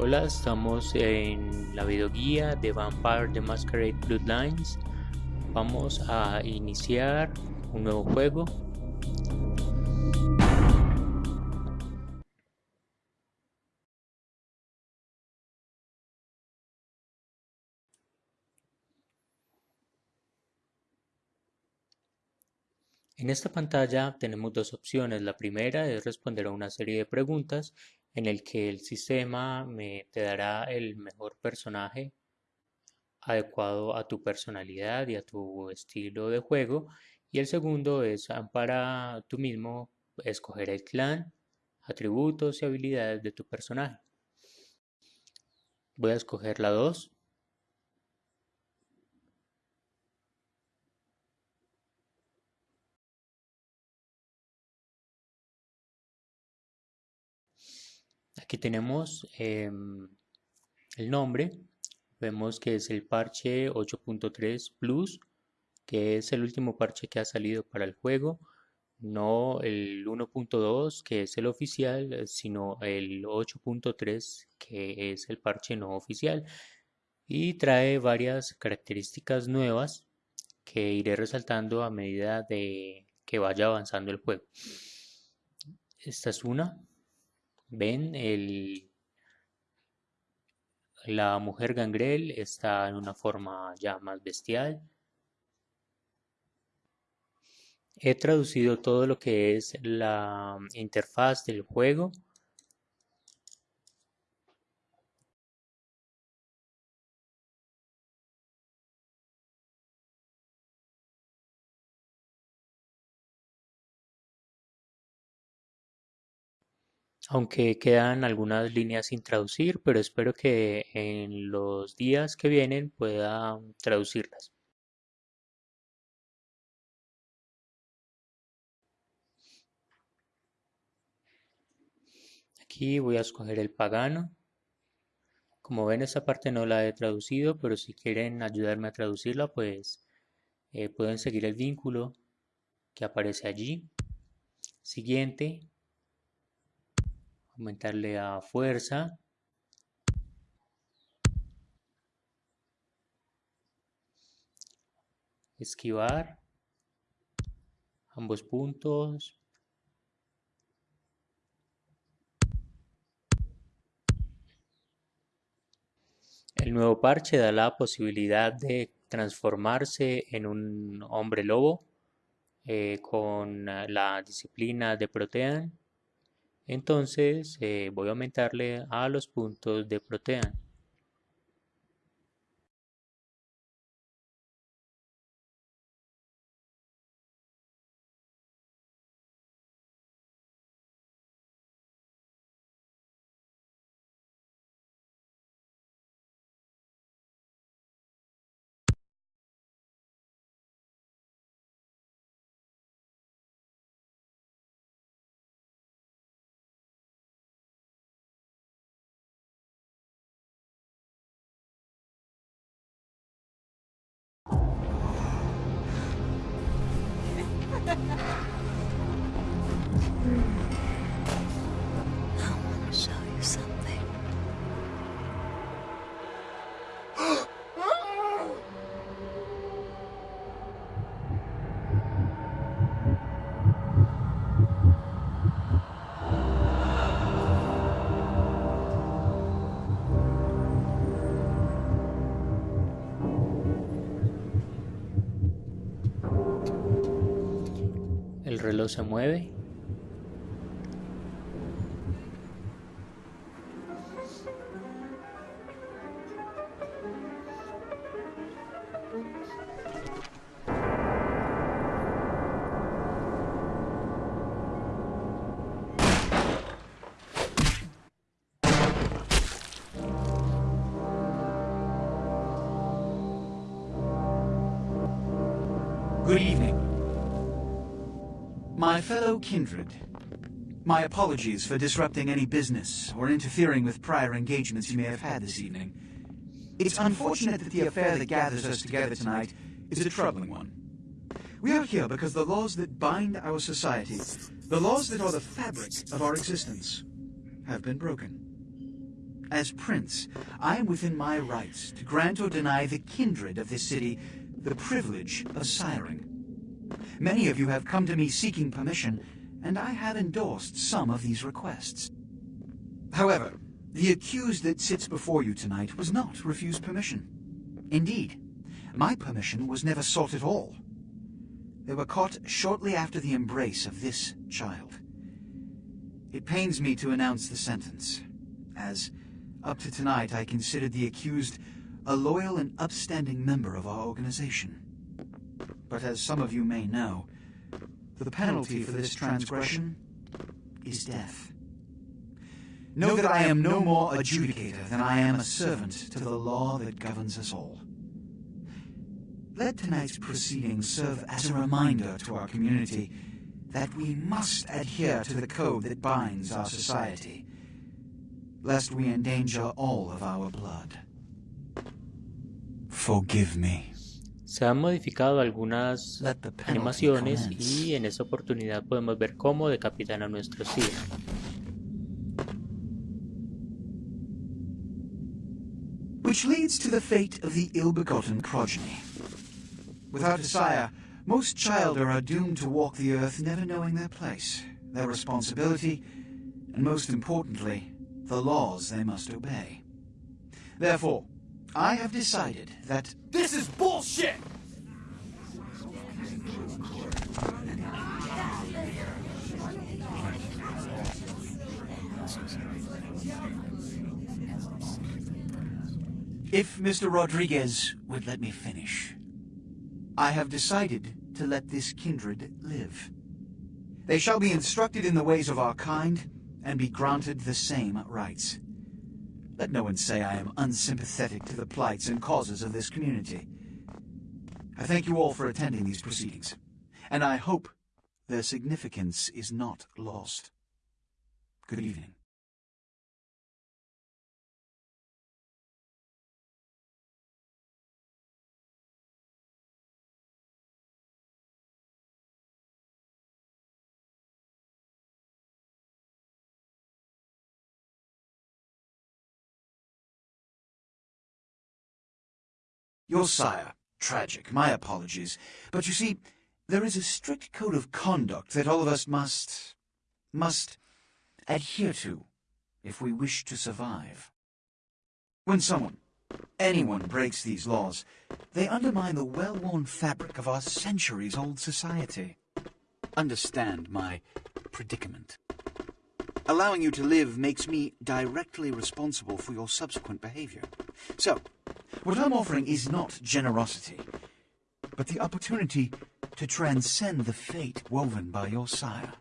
Hola, estamos en la videoguía de Vampire the Masquerade Bloodlines. Vamos a iniciar un nuevo juego. En esta pantalla tenemos dos opciones. La primera es responder a una serie de preguntas en el que el sistema me, te dará el mejor personaje adecuado a tu personalidad y a tu estilo de juego. Y el segundo es para tú mismo escoger el clan, atributos y habilidades de tu personaje. Voy a escoger la 2 Aquí tenemos em, el nombre. Vemos que es el parche 8.3 Plus, que es el último parche que ha salido para el juego. No el 1.2, que es el oficial, sino el 8.3, que es el parche no oficial. Y trae varias características nuevas que iré resaltando a medida de que vaya avanzando el juego. Esta es una, Ven, el, la mujer gangrel está en una forma ya más bestial. He traducido todo lo que es la interfaz del juego aunque quedan algunas líneas sin traducir, pero espero que en los días que vienen pueda traducirlas. Aquí voy a escoger el pagano. Como ven, esta parte no la he traducido, pero si quieren ayudarme a traducirla, pues eh, pueden seguir el vínculo que aparece allí. Siguiente, aumentarle a fuerza. Esquivar ambos puntos. El nuevo parche da la posibilidad de transformarse en un hombre lobo eh, con la disciplina de Protean entonces eh, voy a aumentarle a los puntos de protean. El reloj se mueve. My fellow kindred, my apologies for disrupting any business or interfering with prior engagements you may have had this evening. It's unfortunate that the affair that gathers us together tonight is a troubling one. We are here because the laws that bind our society, the laws that are the fabric of our existence, have been broken. As prince, I am within my rights to grant or deny the kindred of this city the privilege of siring. Many of you have come to me seeking permission, and I have endorsed some of these requests. However, the accused that sits before you tonight was not refused permission. Indeed, my permission was never sought at all. They were caught shortly after the embrace of this child. It pains me to announce the sentence, as up to tonight I considered the accused a loyal and upstanding member of our organization. But as some of you may know, the penalty for this transgression is death. Know that I am no more adjudicator than I am a servant to the law that governs us all. Let tonight's proceedings serve as a reminder to our community that we must adhere to the code that binds our society, lest we endanger all of our blood. Forgive me. Se han modificado algunas Let the penalty animaciones y en esta oportunidad podemos ver cómo decapitan a nuestro Sir. Which leads to the fate of the ill-begotten progeny. Without a sire, most childer are doomed to walk the earth never knowing their place, their responsibility, and most importantly, the laws they must obey. Therefore, I have decided that This is bullshit! if Mr. Rodriguez would let me finish, I have decided to let this kindred live. They shall be instructed in the ways of our kind and be granted the same rights. Let no one say I am unsympathetic to the plights and causes of this community. I thank you all for attending these proceedings, and I hope their significance is not lost. Good evening. Your sire. Tragic. My apologies. But you see, there is a strict code of conduct that all of us must... must adhere to if we wish to survive. When someone, anyone breaks these laws, they undermine the well-worn fabric of our centuries-old society. Understand my predicament. Allowing you to live makes me directly responsible for your subsequent behavior. So, what I'm offering is not generosity, but the opportunity to transcend the fate woven by your sire.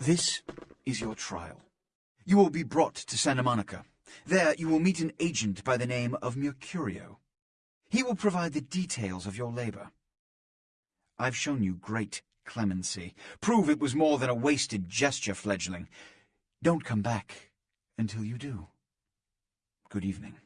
This is your trial. You will be brought to Santa Monica. There you will meet an agent by the name of Mercurio. He will provide the details of your labor. I've shown you great clemency. Prove it was more than a wasted gesture, fledgling. Don't come back until you do. Good evening.